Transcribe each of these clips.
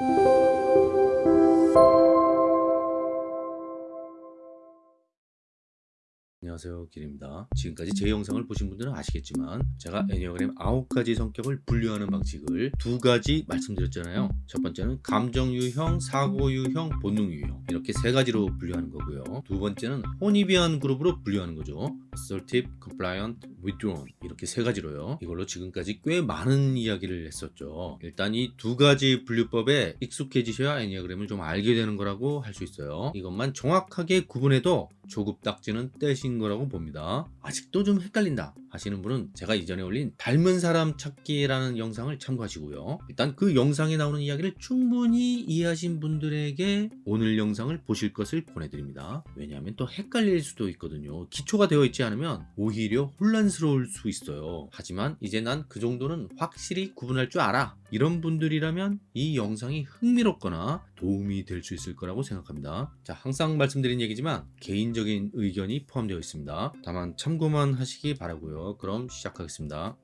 Thank you. 안녕하세요. 길입니다. 지금까지 제 영상을 보신 분들은 아시겠지만 제가 애니어그램 9가지 성격을 분류하는 방식을 두 가지 말씀드렸잖아요. 첫 번째는 감정 유형, 사고 유형, 본능 유형 이렇게 세 가지로 분류하는 거고요. 두 번째는 혼입이한 그룹으로 분류하는 거죠. assertive, compliant, withdrawn 이렇게 세 가지로요. 이걸로 지금까지 꽤 많은 이야기를 했었죠. 일단 이 두 가지 분류법에 익숙해지셔야 애니어그램을 좀 알게 되는 거라고 할 수 있어요. 이것만 정확하게 구분해도 조급 딱지는 떼신 거라고 봅니다. 아직도 좀 헷갈린다 하시는 분은 제가 이전에 올린 닮은 사람 찾기라는 영상을 참고하시고요. 일단 그 영상에 나오는 이야기를 충분히 이해하신 분들에게 오늘 영상을 보실 것을 권해드립니다. 왜냐하면 또 헷갈릴 수도 있거든요. 기초가 되어 있지 않으면 오히려 혼란스러울 수 있어요. 하지만 이제 난 그 정도는 확실히 구분할 줄 알아. 이런 분들이라면 이 영상이 흥미롭거나 도움이 될 수 있을 거라고 생각합니다. 자 항상 말씀드린 얘기지만 개인적인 의견이 포함되어 있습니다. 다만 참고만 하시기 바라고요 그럼 시작하겠습니다.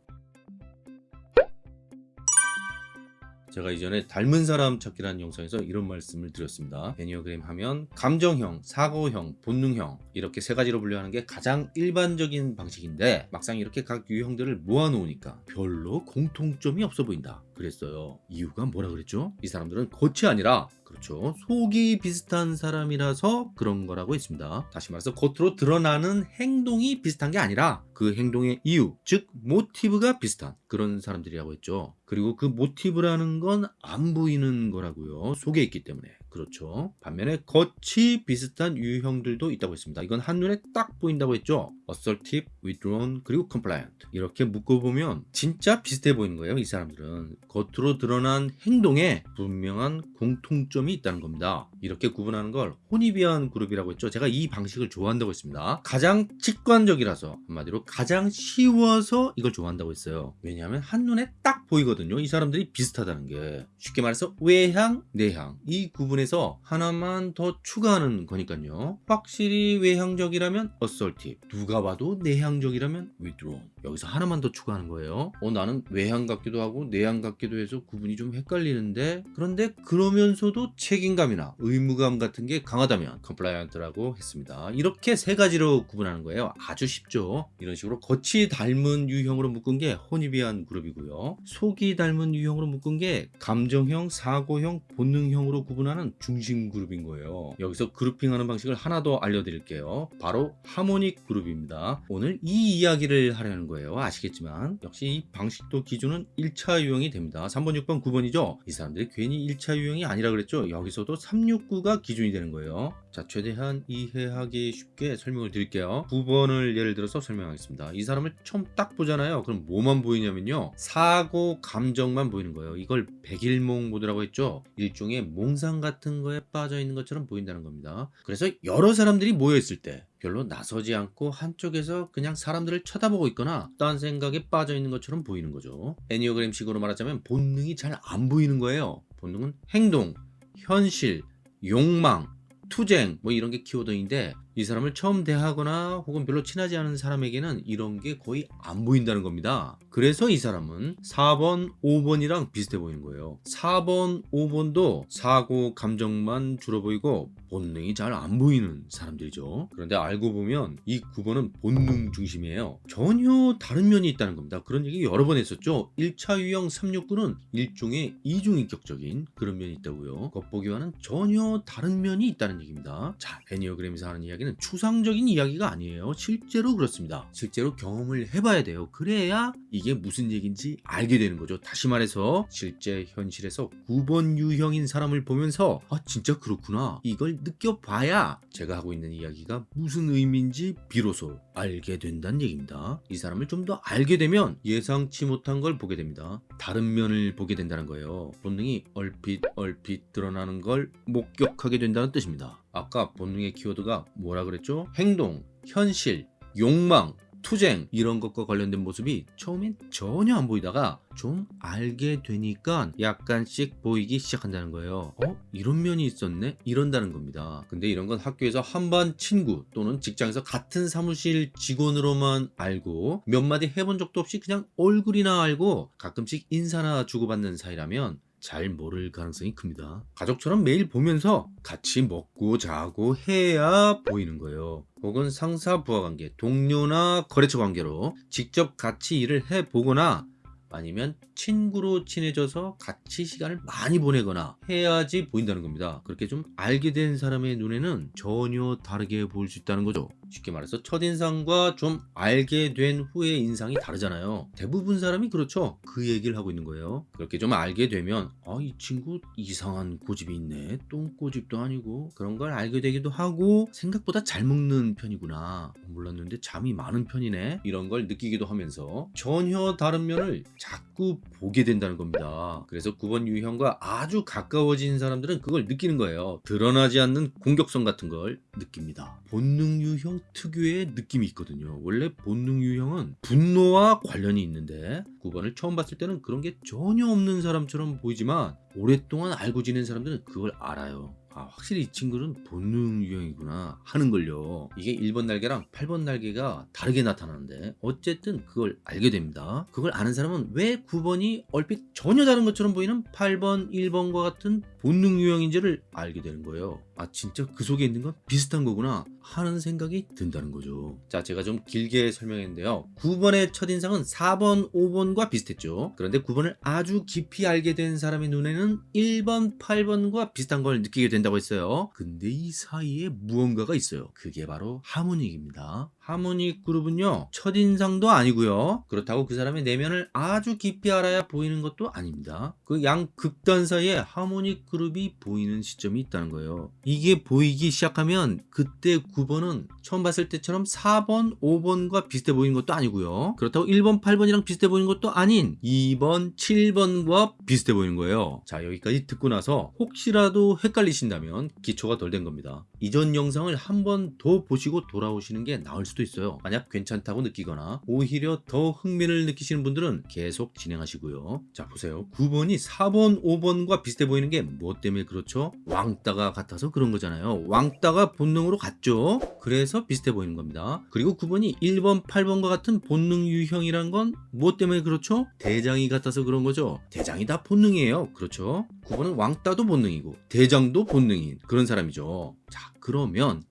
제가 이전에 닮은 사람 찾기라는 영상에서 이런 말씀을 드렸습니다. 애니어그램 하면 감정형, 사고형, 본능형 이렇게 세 가지로 분류하는 게 가장 일반적인 방식인데 막상 이렇게 각 유형들을 모아놓으니까 별로 공통점이 없어 보인다. 그랬어요. 이유가 뭐라 그랬죠? 이 사람들은 겉이 아니라 그렇죠. 속이 비슷한 사람이라서 그런 거라고 했습니다. 다시 말해서 겉으로 드러나는 행동이 비슷한 게 아니라 그 행동의 이유 즉 모티브가 비슷한 그런 사람들이라고 했죠. 그리고 그 모티브라는 건 안 보이는 거라고요. 속에 있기 때문에 그렇죠. 반면에 겉이 비슷한 유형들도 있다고 했습니다. 이건 한눈에 딱 보인다고 했죠. assertive, withdrawn, 그리고 compliant. 이렇게 묶어보면 진짜 비슷해 보이는 거예요 이 사람들은. 겉으로 드러난 행동에 분명한 공통점이 있다는 겁니다. 이렇게 구분하는 걸 혼입이한 그룹이라고 했죠. 제가 이 방식을 좋아한다고 했습니다. 가장 직관적이라서 한마디로 가장 쉬워서 이걸 좋아한다고 했어요. 왜냐하면 한눈에 딱 보이거든요. 이 사람들이 비슷하다는 게. 쉽게 말해서 외향, 내향. 이 구분에 서 하나만 더 추가하는 거니까요. 확실히 외향적이라면 assertive 누가 봐도 내향적이라면 withdrawn. 여기서 하나만 더 추가하는 거예요. 어 나는 외향 같기도 하고 내향 같기도 해서 구분이 좀 헷갈리는데 그런데 그러면서도 책임감이나. 의무감 같은 게 강하다면 compliant라고 했습니다. 이렇게 세 가지로 구분하는 거예요. 아주 쉽죠? 이런 식으로 겉이 닮은 유형으로 묶은 게 혼입이한 그룹이고요. 속이 닮은 유형으로 묶은 게 감정형, 사고형, 본능형으로 구분하는 중심 그룹인 거예요. 여기서 그룹핑하는 방식을 하나 더 알려드릴게요. 바로 하모닉 그룹입니다. 오늘 이 이야기를 하려는 거예요. 아시겠지만 역시 이 방식도 기준은 1차 유형이 됩니다. 3번 6번 9번이죠? 이 사람들이 괜히 1차 유형이 아니라 그랬죠? 여기서도 369가 기준이 되는 거예요. 자 최대한 이해하기 쉽게 설명을 드릴게요. 9번을 예를 들어서 설명하겠습니다. 이 사람을 처음 딱 보잖아요. 그럼 뭐만 보이냐면요. 사고 감정만 보이는 거예요. 이걸 백일몽 모드라고 했죠? 일종의 몽상 같은 거에 빠져 있는 것처럼 보인다는 겁니다. 그래서 여러 사람들이 모여 있을 때 별로 나서지 않고 한쪽에서 그냥 사람들을 쳐다보고 있거나 딴 생각에 빠져 있는 것처럼 보이는 거죠. 애니어그램식으로 말하자면 본능이 잘 안 보이는 거예요. 본능은 행동, 현실, 욕망, 투쟁 뭐 이런 게 키워드인데 이 사람을 처음 대하거나 혹은 별로 친하지 않은 사람에게는 이런 게 거의 안 보인다는 겁니다. 그래서 이 사람은 4번 5번이랑 비슷해 보이는 거예요. 4번 5번도 사고 감정만 주로 보이고 본능이 잘 안 보이는 사람들이죠. 그런데 알고 보면 이 9번은 본능 중심이에요. 전혀 다른 면이 있다는 겁니다. 그런 얘기 여러 번 했었죠. 1차 유형 369는 일종의 이중인격적인 그런 면이 있다고요. 겉보기와는 전혀 다른 면이 있다는 얘기입니다. 자 애니어그램에서 하는 이야기는 추상적인 이야기가 아니에요. 실제로 그렇습니다. 실제로 경험을 해봐야 돼요. 그래야 이게 무슨 얘기인지 알게 되는 거죠. 다시 말해서 실제 현실에서 9번 유형인 사람을 보면서 아 진짜 그렇구나. 이걸 느껴봐야 제가 하고 있는 이야기가 무슨 의미인지 비로소 알게 된다는 얘기입니다. 이 사람을 좀 더 알게 되면 예상치 못한 걸 보게 됩니다. 다른 면을 보게 된다는 거예요. 본능이 얼핏 얼핏 드러나는 걸 목격하게 된다는 뜻입니다 아까 본능의 키워드가 뭐라 그랬죠? 행동, 현실, 욕망, 투쟁 이런 것과 관련된 모습이 처음엔 전혀 안 보이다가 좀 알게 되니까 약간씩 보이기 시작한다는 거예요 어? 이런 면이 있었네? 이런다는 겁니다 근데 이런 건 학교에서 한반 친구 또는 직장에서 같은 사무실 직원으로만 알고 몇 마디 해본 적도 없이 그냥 얼굴이나 알고 가끔씩 인사나 주고받는 사이라면 잘 모를 가능성이 큽니다. 가족처럼 매일 보면서 같이 먹고 자고 해야 보이는 거예요. 혹은 상사 부하 관계, 동료나 거래처 관계로 직접 같이 일을 해 보거나 아니면 친구로 친해져서 같이 시간을 많이 보내거나 해야지 보인다는 겁니다. 그렇게 좀 알게 된 사람의 눈에는 전혀 다르게 보일 수 있다는 거죠. 쉽게 말해서 첫인상과 좀 알게 된 후의 인상이 다르잖아요. 대부분 사람이 그렇죠. 그 얘기를 하고 있는 거예요. 그렇게 좀 알게 되면 아, 이 친구 이상한 고집이 있네. 똥고집도 아니고 그런 걸 알게 되기도 하고 생각보다 잘 먹는 편이구나. 몰랐는데 잠이 많은 편이네. 이런 걸 느끼기도 하면서 전혀 다른 면을 자꾸 보게 된다는 겁니다. 그래서 9번 유형과 아주 가까워진 사람들은 그걸 느끼는 거예요. 드러나지 않는 공격성 같은 걸 느낍니다. 본능 유형 특유의 느낌이 있거든요. 원래 본능 유형은 분노와 관련이 있는데 9번을 처음 봤을 때는 그런 게 전혀 없는 사람처럼 보이지만 오랫동안 알고 지낸 사람들은 그걸 알아요. 아, 확실히 이 친구는 본능 유형이구나 하는 걸요. 이게 1번 날개랑 8번 날개가 다르게 나타나는데 어쨌든 그걸 알게 됩니다. 그걸 아는 사람은 왜 9번이 얼핏 전혀 다른 것처럼 보이는 8번, 1번과 같은 본능 유형인지를 알게 되는 거예요. 아 진짜 그 속에 있는 건 비슷한 거구나 하는 생각이 든다는 거죠. 자 제가 좀 길게 설명했는데요. 9번의 첫인상은 4번, 5번과 비슷했죠. 그런데 9번을 아주 깊이 알게 된 사람의 눈에는 1번, 8번과 비슷한 걸 느끼게 된다고 했어요. 근데 이 사이에 무언가가 있어요. 그게 바로 하모닉입니다. 하모닉 그룹은요 첫인상도 아니고요. 그렇다고 그 사람의 내면을 아주 깊이 알아야 보이는 것도 아닙니다. 그 양 극단 사이에 하모닉 그룹이 보이는 시점이 있다는 거예요. 이게 보이기 시작하면 그때 9번은 처음 봤을 때처럼 4번 5번과 비슷해 보이는 것도 아니고요. 그렇다고 1번 8번이랑 비슷해 보이는 것도 아닌 2번 7번과 비슷해 보이는 거예요. 자 여기까지 듣고 나서 혹시라도 헷갈리신다면 기초가 덜 된 겁니다. 이전 영상을 한 번 더 보시고 돌아오시는 게 나을 수도 있어요. 만약 괜찮다고 느끼거나 오히려 더 흥미를 느끼시는 분들은 계속 진행하시고요. 자 보세요. 9번이 4번, 5번과 비슷해 보이는 게 무엇 때문에 그렇죠? 왕따가 같아서 그런 거잖아요. 왕따가 본능으로 같죠? 그래서 비슷해 보이는 겁니다. 그리고 9번이 1번, 8번과 같은 본능 유형이란 건 무엇 때문에 그렇죠? 대장이 같아서 그런 거죠. 대장이 다 본능이에요. 그렇죠? 9번은 왕따도 본능이고 대장도 본능인 그런 사람이죠. 자 그러면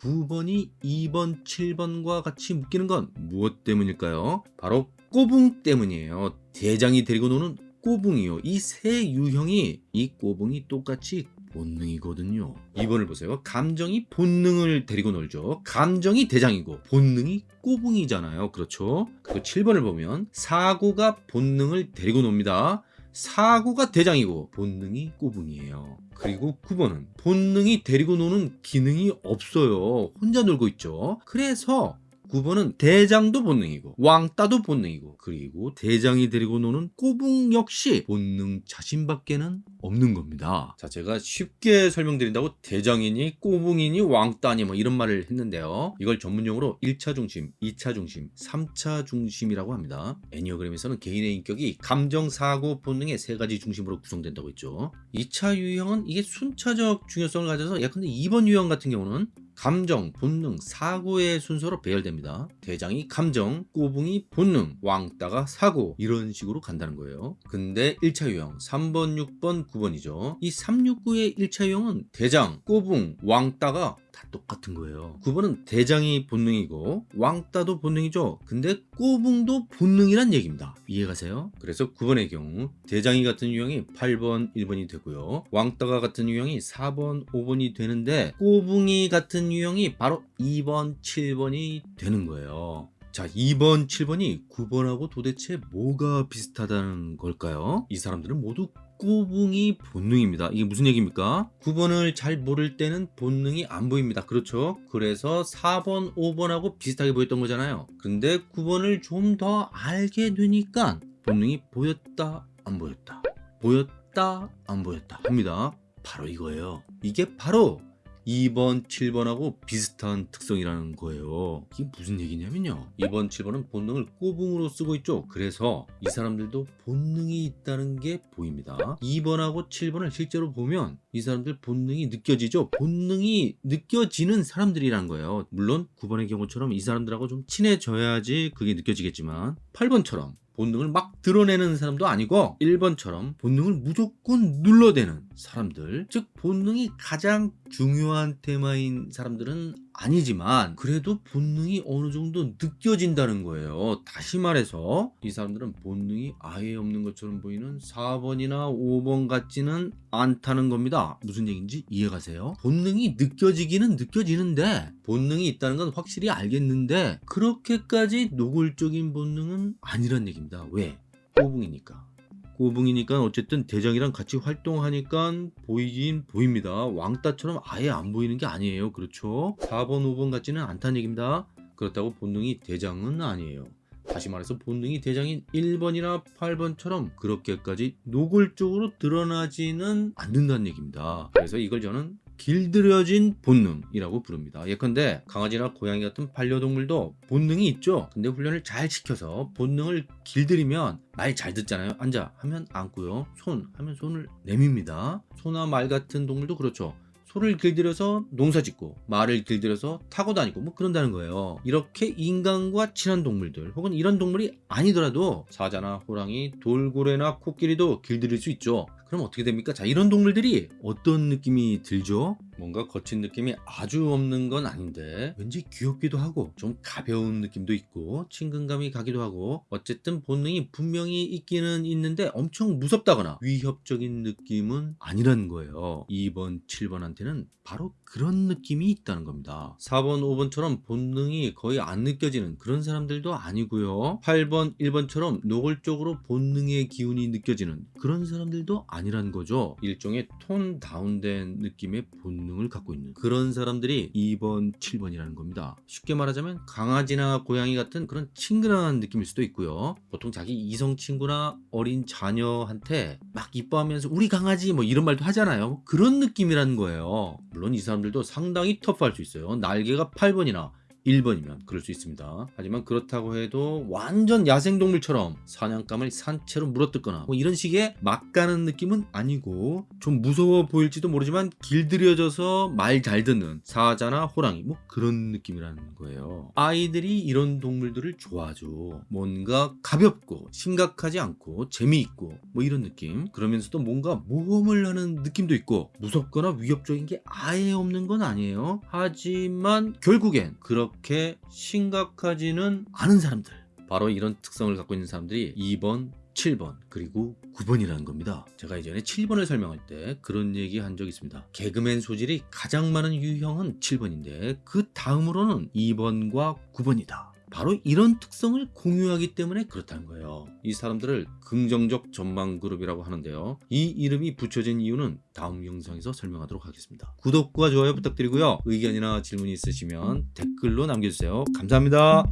9번이 2번, 7번과 같이 묶이는 건 무엇 때문일까요? 바로 꼬붕 때문이에요. 대장이 데리고 노는 꼬붕이요. 이 세 유형이 이 꼬붕이 똑같이 본능이거든요. 2번을 보세요. 감정이 본능을 데리고 놀죠. 감정이 대장이고 본능이 꼬붕이잖아요. 그렇죠? 그리고 7번을 보면 사고가 본능을 데리고 놉니다. 사고가 대장이고 본능이 꼬붕이에요. 그리고 9번은 본능이 데리고 노는 기능이 없어요. 혼자 놀고 있죠. 그래서 9번은 대장도 본능이고 왕따도 본능이고 그리고 대장이 데리고 노는 꼬붕 역시 본능 자신밖에는 없는 겁니다. 자 제가 쉽게 설명드린다고 대장이니 꼬붕이니 왕따니 뭐 이런 말을 했는데요. 이걸 전문용어로 1차 중심, 2차 중심, 3차 중심이라고 합니다. 애니어그램에서는 개인의 인격이 감정, 사고, 본능의 세 가지 중심으로 구성된다고 했죠. 2차 유형은 이게 순차적 중요성을 가져서 예컨대 2번 유형 같은 경우는 감정, 본능, 사고의 순서로 배열됩니다. 대장이 감정, 꼬붕이 본능, 왕따가 사고 이런 식으로 간다는 거예요. 근데 1차 유형 3번, 6번, 9번이죠. 이 369의 1차 유형은 대장, 꼬붕, 왕따가 다 똑같은 거예요. 9번은 대장이 본능이고 왕따도 본능이죠. 근데 꼬붕도 본능이란 얘기입니다. 이해가세요? 그래서 9번의 경우 대장이 같은 유형이 8번, 1번이 되고요. 왕따가 같은 유형이 4번, 5번이 되는데 꼬붕이 같은 유형이 바로 2번, 7번이 되는 거예요. 자 2번 7번이 9번하고 도대체 뭐가 비슷하다는 걸까요? 이 사람들은 모두 꼬붕이 본능입니다. 이게 무슨 얘기입니까? 9번을 잘 모를 때는 본능이 안 보입니다. 그렇죠? 그래서 4번, 5번하고 비슷하게 보였던 거잖아요. 근데 9번을 좀 더 알게 되니까 본능이 보였다, 안 보였다. 보였다, 안 보였다 합니다. 바로 이거예요. 이게 바로 2번, 7번하고 비슷한 특성이라는 거예요. 이게 무슨 얘기냐면요. 2번, 7번은 본능을 꼬붕으로 쓰고 있죠. 그래서 이 사람들도 본능이 있다는 게 보입니다. 2번하고 7번을 실제로 보면 이 사람들 본능이 느껴지죠. 본능이 느껴지는 사람들이란 거예요. 물론 9번의 경우처럼 이 사람들하고 좀 친해져야지 그게 느껴지겠지만 8번처럼 본능을 막 드러내는 사람도 아니고 1번처럼 본능을 무조건 눌러대는 사람들 즉 본능이 가장 중요한 테마인 사람들은 아니지만 그래도 본능이 어느 정도 느껴진다는 거예요 다시 말해서 이 사람들은 본능이 아예 없는 것처럼 보이는 4번이나 5번 같지는 않다는 겁니다 무슨 얘기인지 이해가세요? 본능이 느껴지기는 느껴지는데 본능이 있다는 건 확실히 알겠는데 그렇게까지 노골적인 본능은 아니란 얘기입니다 왜? 꼬붕이니까 꼬붕이니까 어쨌든 대장이랑 같이 활동하니까 보이긴 보입니다. 왕따처럼 아예 안 보이는 게 아니에요. 그렇죠? 4번, 5번 같지는 않다는 얘기입니다. 그렇다고 본능이 대장은 아니에요. 다시 말해서 본능이 대장인 1번이나 8번처럼 그렇게까지 노골적으로 드러나지는 않는다는 얘기입니다. 그래서 이걸 저는 길들여진 본능이라고 부릅니다. 예컨대 강아지나 고양이 같은 반려동물도 본능이 있죠. 근데 훈련을 잘 시켜서 본능을 길들이면 말 잘 듣잖아요. 앉아 하면 앉고요. 손 하면 손을 내밉니다. 소나 말 같은 동물도 그렇죠. 소를 길들여서 농사 짓고 말을 길들여서 타고 다니고 뭐 그런다는 거예요. 이렇게 인간과 친한 동물들 혹은 이런 동물이 아니더라도 사자나 호랑이, 돌고래나 코끼리도 길들일 수 있죠. 그럼 어떻게 됩니까? 자, 이런 동물들이 어떤 느낌이 들죠? 뭔가 거친 느낌이 아주 없는 건 아닌데 왠지 귀엽기도 하고 좀 가벼운 느낌도 있고 친근감이 가기도 하고 어쨌든 본능이 분명히 있기는 있는데 엄청 무섭다거나 위협적인 느낌은 아니라는 거예요. 2번, 7번한테는 바로 그런 느낌이 있다는 겁니다. 4번, 5번처럼 본능이 거의 안 느껴지는 그런 사람들도 아니고요. 8번, 1번처럼 노골적으로 본능의 기운이 느껴지는 그런 사람들도 아니라는 거죠. 일종의 톤 다운된 느낌의 본능 을 갖고 있는 그런 사람들이 2번, 7번이라는 겁니다. 쉽게 말하자면 강아지나 고양이 같은 그런 친근한 느낌일 수도 있고요. 보통 자기 이성 친구나 어린 자녀한테 막 이뻐하면서 우리 강아지 뭐 이런 말도 하잖아요. 그런 느낌이라는 거예요. 물론 이 사람들도 상당히 터프할 수 있어요. 날개가 8번이나 1번이면 그럴 수 있습니다. 하지만 그렇다고 해도 완전 야생동물처럼 사냥감을 산채로 물어뜯거나 뭐 이런 식의 막 가는 느낌은 아니고 좀 무서워 보일지도 모르지만 길들여져서 말 잘 듣는 사자나 호랑이 뭐 그런 느낌이라는 거예요. 아이들이 이런 동물들을 좋아하죠. 뭔가 가볍고 심각하지 않고 재미있고 뭐 이런 느낌 그러면서도 뭔가 모험을 하는 느낌도 있고 무섭거나 위협적인 게 아예 없는 건 아니에요. 하지만 결국엔 그렇게 심각하지는 않은 사람들 바로 이런 특성을 갖고 있는 사람들이 2번 7번 그리고 9번이라는 겁니다. 제가 예전에 7번을 설명할 때 그런 얘기 한 적이 있습니다. 개그맨 소질이 가장 많은 유형은 7번인데 그 다음으로는 2번과 9번이다. 바로 이런 특성을 공유하기 때문에 그렇다는 거예요. 이 사람들을 긍정적 전망 그룹이라고 하는데요. 이 이름이 붙여진 이유는 다음 영상에서 설명하도록 하겠습니다. 구독과 좋아요 부탁드리고요. 의견이나 질문이 있으시면 댓글로 남겨주세요. 감사합니다.